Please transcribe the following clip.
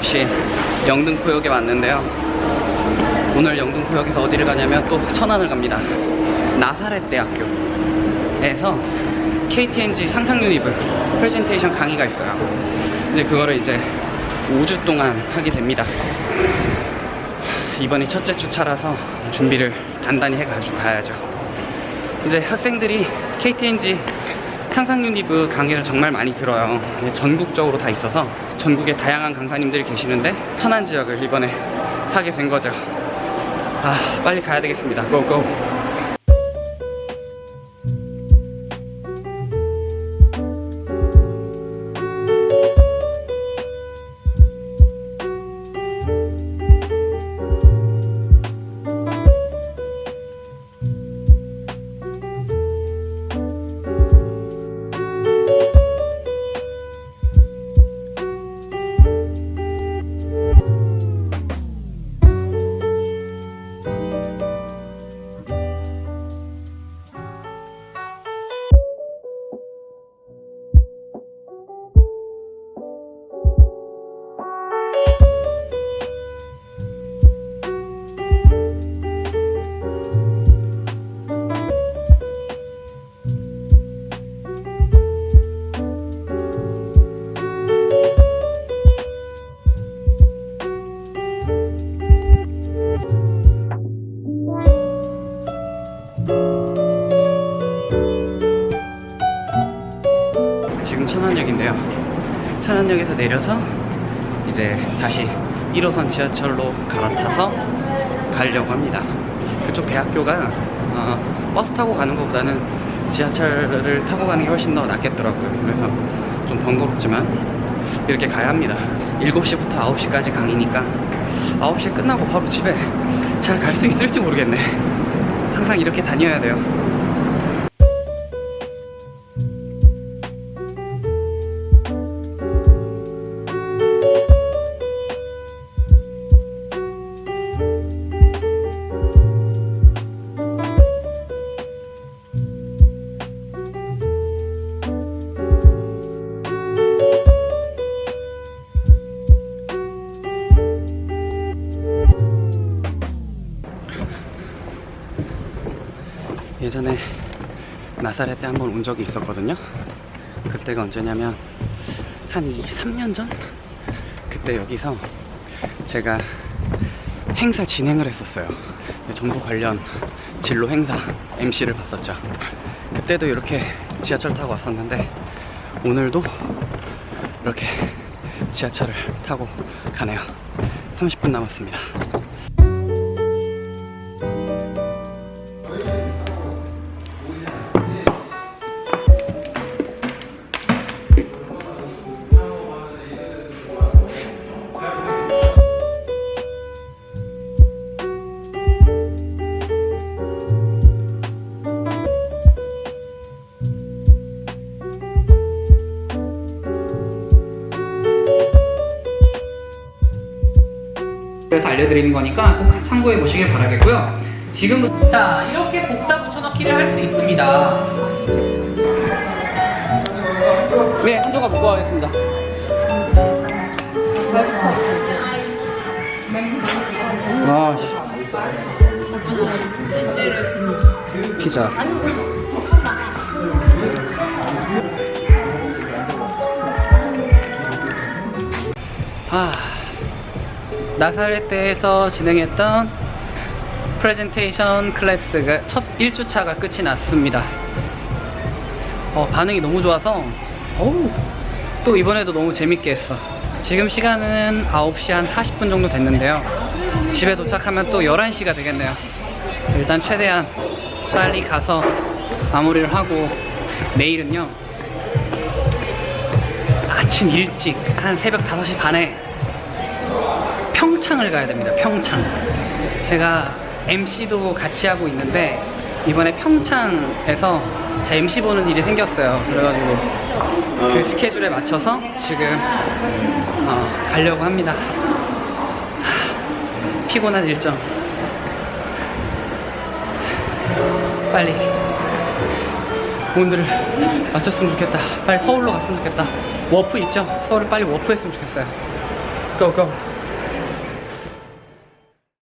어김없이 영등포역에 왔는데요. 오늘 영등포역에서 어디를 가냐면 또 천안을 갑니다. 나사렛 대학교에서 KT&G 상상 유니브 프레젠테이션 강의가 있어요. 이제 그거를 이제 5주 동안 하게 됩니다. 이번이 첫째 주차라서 준비를 단단히 해가지고 가야죠. 이제 학생들이 KT&G 유니브 강의를 정말 많이 들어요. 전국적으로 다 있어서 전국에 다양한 강사님들이 계시는데 천안 지역을 이번에 하게 된 거죠. 아 빨리 가야 되겠습니다. 고고 천안역인데요. 천안역에서 내려서 이제 다시 1호선 지하철로 갈아타서 가려고 합니다. 그쪽 대학교가 어, 버스 타고 가는 것보다는 지하철을 타고 가는 게 훨씬 더 낫겠더라고요. 그래서 좀 번거롭지만 이렇게 가야 합니다. 7시부터 9시까지 강의니까 9시에 끝나고 바로 집에 잘 갈 수 있을지 모르겠네. 항상 이렇게 다녀야 돼요 예전에 나사렛 때 한 번 온 적이 있었거든요. 그때가 언제냐면 한 2, 3년 전? 그때 여기서 제가 행사 진행을 했었어요. 정부 관련 진로 행사 MC를 봤었죠. 그때도 이렇게 지하철 타고 왔었는데 오늘도 이렇게 지하철을 타고 가네요. 30분 남았습니다 알려드리는 거니까 꼭 참고해 보시길 바라겠고요. 지금 자 이렇게 복사 붙여넣기를 할 수 있습니다. 네, 한 조각 묶어 가겠습니다. 와, 씨. 피자. 아. 나사렛대에서 진행했던 프레젠테이션 클래스가 첫 1주차가 끝이 났습니다. 어, 반응이 너무 좋아서 어우, 또 이번에도 너무 재밌게 했어. 지금 시간은 9시 한 40분 정도 됐는데요. 집에 도착하면 또 11시가 되겠네요. 일단 최대한 빨리 가서 마무리를 하고 내일은요 아침 일찍 한 새벽 5시 반에 평창을 가야 됩니다. 평창. 제가 MC도 같이 하고 있는데 이번에 평창에서 제 MC 보는 일이 생겼어요. 그래가지고 그 스케줄에 맞춰서 지금 어, 가려고 합니다. 하, 피곤한 일정. 빨리 오늘을 마쳤으면 좋겠다. 빨리 서울로 갔으면 좋겠다. 워프 있죠? 서울에 빨리 워프 했으면 좋겠어요. Go go.